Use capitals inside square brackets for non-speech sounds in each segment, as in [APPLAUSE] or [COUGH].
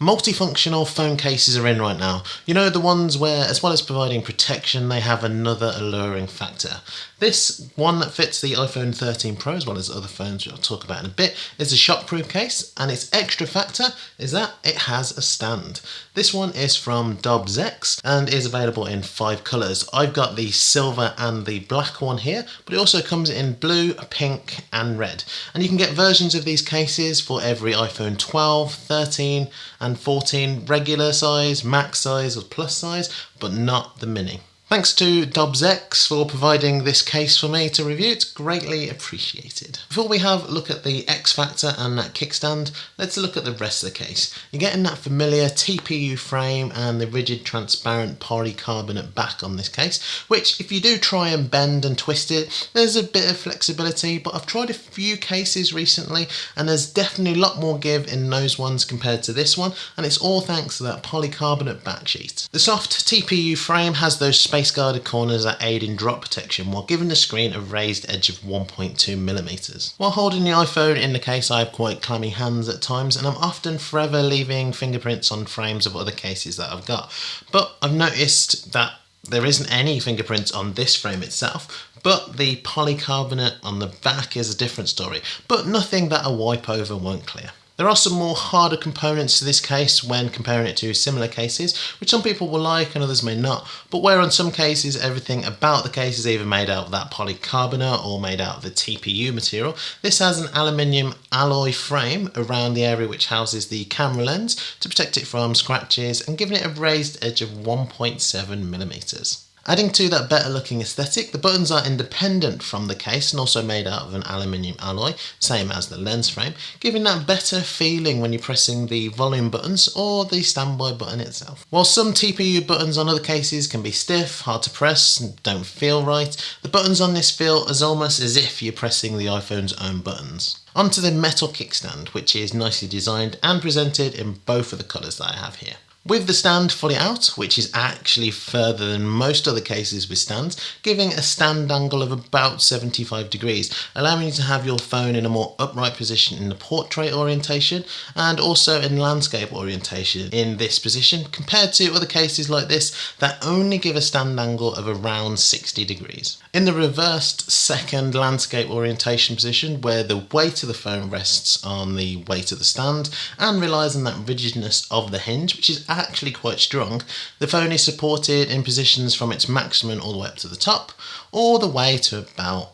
Multifunctional phone cases are in right now. You know, the ones where, as well as providing protection, they have another alluring factor. This one that fits the iPhone 13 Pro, as well as other phones which I'll talk about in a bit, is a shockproof case, and its extra factor is that it has a stand. This one is from Dobbs X and is available in five colours. I've got the silver and the black one here, but it also comes in blue, pink, and red. And you can get versions of these cases for every iPhone 12, 13, and and 14 regular size, max size or plus size, but not the mini. Thanks to Dobbs X for providing this case for me to review, it's greatly appreciated. Before we have a look at the X Factor and that kickstand, let's look at the rest of the case. You're getting that familiar TPU frame and the rigid transparent polycarbonate back on this case, which if you do try and bend and twist it, there's a bit of flexibility, but I've tried a few cases recently and there's definitely a lot more give in those ones compared to this one, and it's all thanks to that polycarbonate back sheet. The soft TPU frame has those space guarded corners that aid in drop protection while giving the screen a raised edge of 1.2mm. While holding the iPhone in the case I have quite clammy hands at times and I'm often forever leaving fingerprints on frames of other cases that I've got. But I've noticed that there isn't any fingerprints on this frame itself, but the polycarbonate on the back is a different story, but nothing that a wipe over won't clear. There are some more harder components to this case when comparing it to similar cases, which some people will like and others may not, but where on some cases everything about the case is either made out of that polycarbonate or made out of the TPU material, this has an aluminium alloy frame around the area which houses the camera lens to protect it from scratches and giving it a raised edge of 1.7 millimeters. Adding to that better looking aesthetic, the buttons are independent from the case and also made out of an aluminium alloy, same as the lens frame, giving that better feeling when you're pressing the volume buttons or the standby button itself. While some TPU buttons on other cases can be stiff, hard to press, and don't feel right, the buttons on this feel as almost as if you're pressing the iPhone's own buttons. Onto the metal kickstand, which is nicely designed and presented in both of the colours that I have here. With the stand fully out, which is actually further than most other cases with stands, giving a stand angle of about 75 degrees, allowing you to have your phone in a more upright position in the portrait orientation and also in landscape orientation in this position compared to other cases like this that only give a stand angle of around 60 degrees. In the reversed second landscape orientation position where the weight of the phone rests on the weight of the stand and relies on that rigidness of the hinge which is actually quite strong. The phone is supported in positions from its maximum all the way up to the top, all the way to about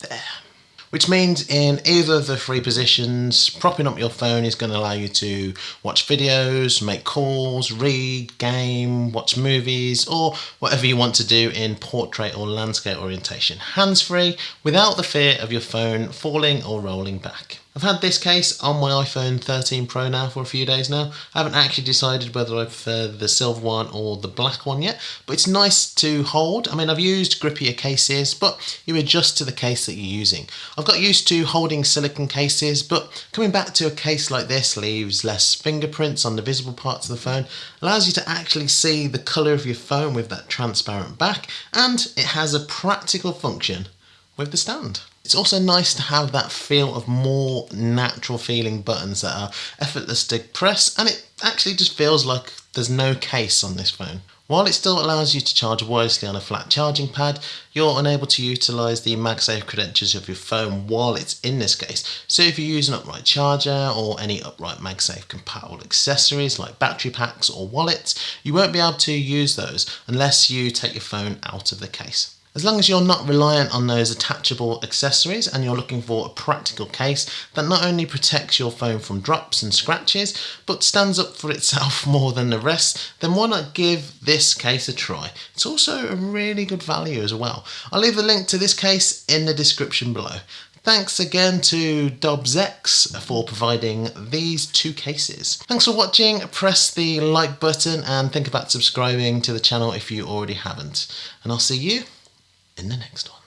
there. Which means in either of the three positions, propping up your phone is going to allow you to watch videos, make calls, read, game, watch movies, or whatever you want to do in portrait or landscape orientation. Hands-free, without the fear of your phone falling or rolling back. I've had this case on my iPhone 13 Pro now for a few days now. I haven't actually decided whether I prefer the silver one or the black one yet, but it's nice to hold. I mean, I've used grippier cases, but you adjust to the case that you're using. I've got used to holding silicon cases, but coming back to a case like this leaves less fingerprints on the visible parts of the phone, allows you to actually see the colour of your phone with that transparent back, and it has a practical function with the stand. It's also nice to have that feel of more natural feeling buttons that are effortless to press and it actually just feels like there's no case on this phone. While it still allows you to charge wirelessly on a flat charging pad, you're unable to utilise the MagSafe credentials of your phone while it's in this case. So if you use an upright charger or any upright MagSafe compatible accessories like battery packs or wallets, you won't be able to use those unless you take your phone out of the case. As long as you're not reliant on those attachable accessories and you're looking for a practical case that not only protects your phone from drops and scratches, but stands up for itself [LAUGHS] more than the rest, then why not give this case a try? It's also a really good value as well. I'll leave a link to this case in the description below. Thanks again to Dobbs X for providing these two cases. Thanks for watching, press the like button and think about subscribing to the channel if you already haven't. And I'll see you in the next one.